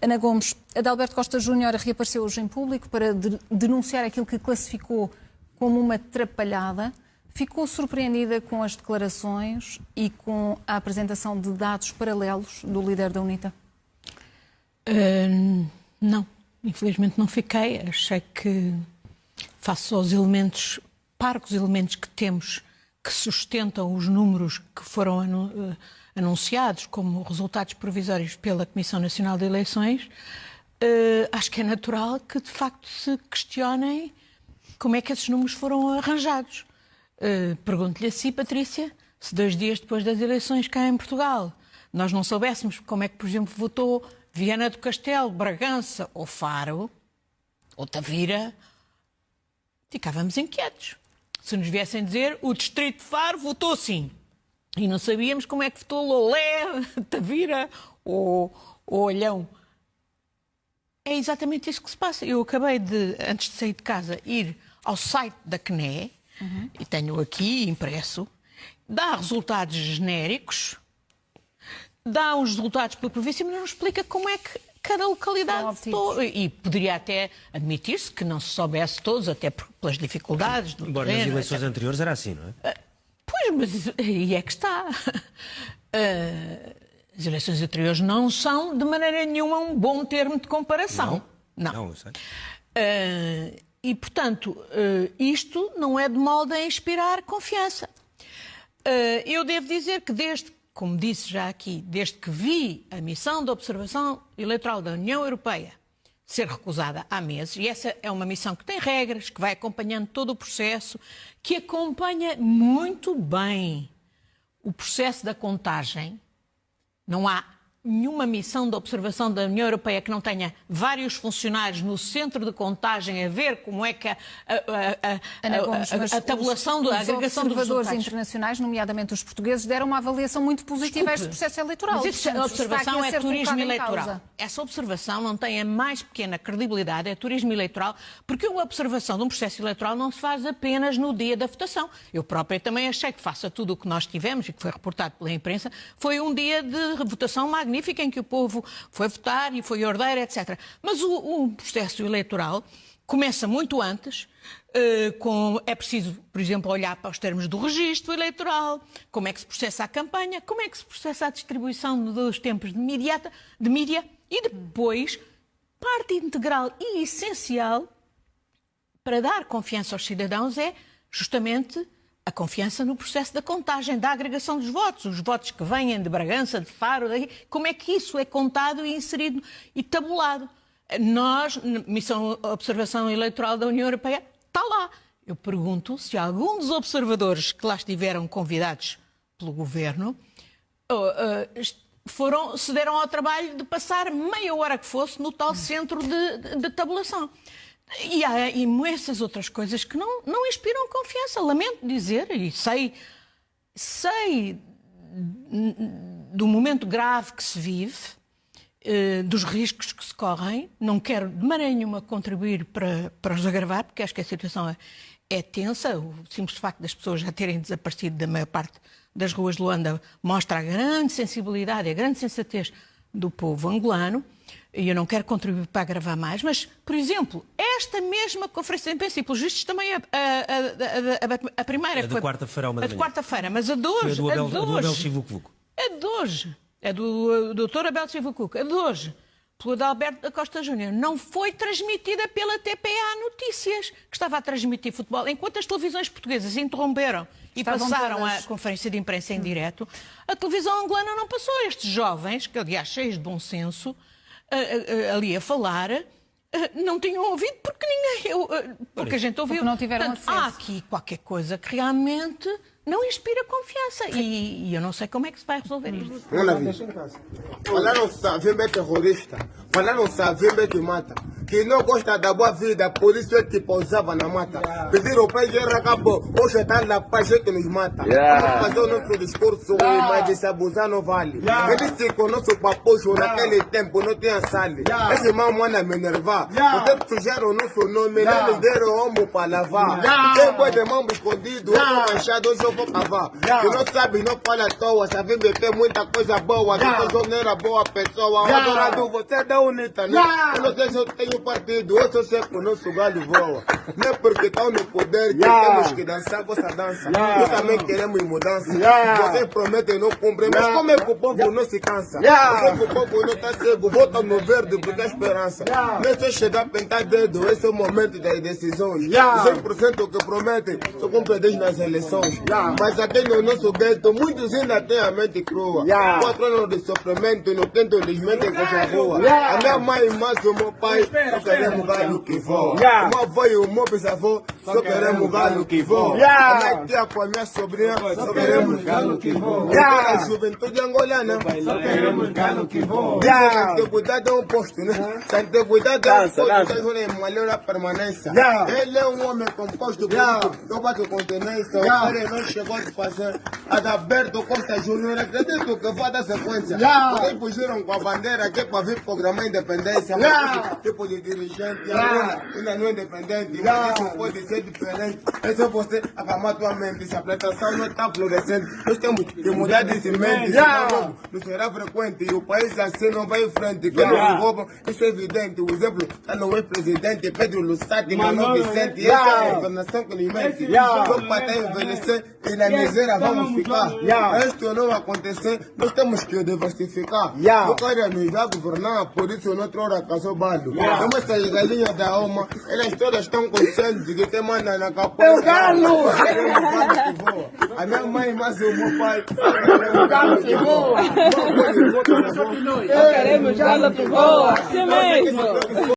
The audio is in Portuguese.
Ana Gomes, Adalberto Costa Júnior reapareceu hoje em público para de denunciar aquilo que classificou como uma trapalhada. Ficou surpreendida com as declarações e com a apresentação de dados paralelos do líder da UNITA? Uh, não, infelizmente não fiquei. Achei que, face aos elementos, parcos elementos que temos que sustentam os números que foram eh, anunciados como resultados provisórios pela Comissão Nacional de Eleições, uh, acho que é natural que de facto se questionem como é que esses números foram arranjados. Uh, Pergunto-lhe a si, Patrícia, se dois dias depois das eleições cá em Portugal nós não soubéssemos como é que, por exemplo, votou Viana do Castelo, Bragança ou Faro, ou Tavira, ficávamos inquietos se nos viessem dizer o Distrito de Faro votou sim. E não sabíamos como é que votou Lolé, Tavira ou, ou Olhão. É exatamente isso que se passa. Eu acabei de, antes de sair de casa, ir ao site da CNE, uhum. e tenho aqui impresso, dá resultados genéricos, dá uns resultados pela província, mas não explica como é que cada localidade. E poderia até admitir-se que não se soubesse todos, até pelas dificuldades do Embora terreno, nas eleições etc. anteriores era assim, não é? Uh, pois, mas aí é que está. Uh, as eleições anteriores não são, de maneira nenhuma, um bom termo de comparação. Não, não. não eu sei. Uh, e, portanto, isto não é de molde a inspirar confiança. eu devo dizer que desde como disse já aqui, desde que vi a missão de observação eleitoral da União Europeia ser recusada há meses, e essa é uma missão que tem regras, que vai acompanhando todo o processo, que acompanha muito bem o processo da contagem. Não há nenhuma missão de observação da União Europeia que não tenha vários funcionários no centro de contagem a ver como é que a, a, a, Gomes, a tabulação os, da agregação dos observadores internacionais, nomeadamente os portugueses, deram uma avaliação muito positiva Desculpe, a este processo eleitoral. Mas a observação é turismo eleitoral. Essa observação não tem a mais pequena credibilidade, é turismo eleitoral, porque uma observação de um processo eleitoral não se faz apenas no dia da votação. Eu própria também achei que faça tudo o que nós tivemos e que foi reportado pela imprensa, foi um dia de votação magnífica magnífica em que o povo foi votar e foi ordeiro, etc. Mas o, o processo eleitoral começa muito antes, uh, com, é preciso, por exemplo, olhar para os termos do registro eleitoral, como é que se processa a campanha, como é que se processa a distribuição dos tempos de, mediata, de mídia e depois, parte integral e essencial para dar confiança aos cidadãos é justamente a confiança no processo da contagem, da agregação dos votos, os votos que vêm de Bragança, de Faro, como é que isso é contado e inserido e tabulado. Nós, Missão Observação Eleitoral da União Europeia, está lá. Eu pergunto se algum dos observadores que lá estiveram convidados pelo governo foram, se deram ao trabalho de passar meia hora que fosse no tal centro de, de, de tabulação. E há imensas outras coisas que não, não inspiram confiança. Lamento dizer, e sei, sei do momento grave que se vive, eh, dos riscos que se correm. Não quero de maneira nenhuma contribuir para, para os agravar, porque acho que a situação é, é tensa. O simples facto das pessoas já terem desaparecido da maior parte das ruas de Luanda mostra a grande sensibilidade, a grande sensatez do povo angolano e eu não quero contribuir para agravar mais, mas, por exemplo, esta mesma conferência de imprensa, e pelos vistos também a, a, a, a primeira... A de quarta-feira, uma A de quarta-feira, mas a de hoje... Foi a do Abel, a do Abel Chivucuvuco. A de hoje. É do doutor Abel Chivucuco. A de hoje pelo Adalberto da Costa Júnior, não foi transmitida pela TPA Notícias, que estava a transmitir futebol. Enquanto as televisões portuguesas interromperam e Estavam passaram todas... a conferência de imprensa em direto, a televisão angolana não passou. Estes jovens, que aliás cheios de bom senso, ali a falar, não tinham ouvido porque ninguém. Eu, porque a gente ouviu. Porque não tiveram Portanto, acesso. Há aqui qualquer coisa que realmente não inspira confiança. E, e, eu não sei como é que se vai resolver isto. Falaram-se a Vembe terrorista, falaram-se a Vembe que mata. Que não gosta da boa vida, por isso é que pousava na mata. Pediram para guerra acabou, hoje está na paz é que nos mata. Yeah. Vamos fazer o nosso discurso, mas de se abusar não vale. Ele disse que o nosso papucho naquele tempo não tinha sale. Esse irmão manda me enervar. Vocês sujaram o nosso nome, yeah. eles deram homo para lavar. Quem pode de mão escondido, yeah. manchado, hoje eu vou cavar. Que não sabe, não fala à toa, sabe beber muita coisa boa. Que eu não era boa pessoa. Adorado, você é da UNITA, né? Eu não sei se eu tenho partido, eu só sei que o nosso galho voa. Não é porque estão no poder que temos que dançar vossa dança. Nós também queremos mudança. Vocês prometem e não cumprem, mas como é que o povo não se cansa? Como é que o povo não está cego? Votam no verde porque é esperança. Não é só chegar a pintar dedo, esse é o momento das decisões. Os 100% que prometem só cumprem Deus nas eleições. Mas aqui no nosso gueto, muitos ainda têm a mente crua. Quatro anos de sofrimento, no tento eles mentem com a rua. A minha mãe, mas o meu pai, só queremos galho que voa. O meu avô e o meu bisavô, só queremos galho que voa. A minha tia com a minha sobrinha, só queremos galo que voa. A juventude angolana, só queremos galo que voa. Tem que cuidar de um posto, né? Tem que cuidar de um posto, tem que melhorar a permanência. Ele é um homem composto, não bate continência. O cara não chegou a fazer. Adalberto Costa Júnior, acredito que vai dar sequência. Vocês fugiram com a bandeira aqui para vir programar a independência. Tipo de dirigente, agora ainda não é independente. Mas isso pode ser diferente. É só você acalmar tua mente. Se a plantação não está florescendo, nós temos que mudar de semente. Senão não será frequente. E o país assim não vai em frente. Quando nos roubam, isso é evidente. O exemplo está no ex-presidente Pedro Lussati, Mano Vicente. Essa é a governação que nos mente. Só para envelhecer e na miséria vamos ficar. Para isto não acontecer, nós temos que diversificar. O cara nos vai governar, por isso noutra hora caçou bardo. Como essas galinhas da alma, elas todas estão conscientes que quem na capa é o galo. A minha mãe, mas o meu pai, é o galo que voa. Queremos galo que voa. Assim mesmo.